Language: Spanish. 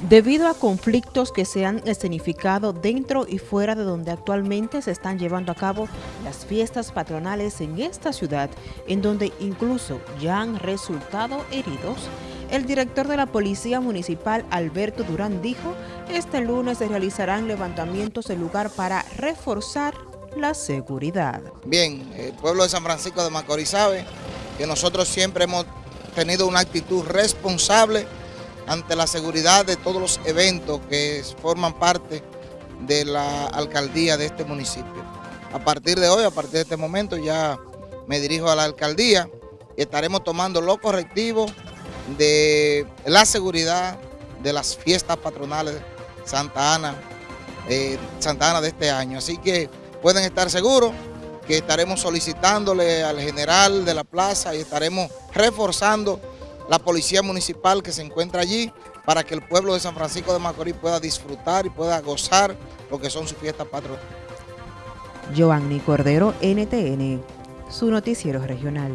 Debido a conflictos que se han escenificado dentro y fuera de donde actualmente se están llevando a cabo las fiestas patronales en esta ciudad, en donde incluso ya han resultado heridos, el director de la Policía Municipal, Alberto Durán, dijo este lunes se realizarán levantamientos en lugar para reforzar la seguridad. Bien, el pueblo de San Francisco de Macorís sabe que nosotros siempre hemos tenido una actitud responsable ante la seguridad de todos los eventos que forman parte de la alcaldía de este municipio. A partir de hoy, a partir de este momento, ya me dirijo a la alcaldía y estaremos tomando los correctivos de la seguridad de las fiestas patronales Santa Ana, eh, Santa Ana de este año. Así que pueden estar seguros que estaremos solicitándole al general de la plaza y estaremos reforzando la policía municipal que se encuentra allí para que el pueblo de San Francisco de Macorís pueda disfrutar y pueda gozar lo que son sus fiestas patronales. Giovanni Cordero, NTN, su noticiero regional.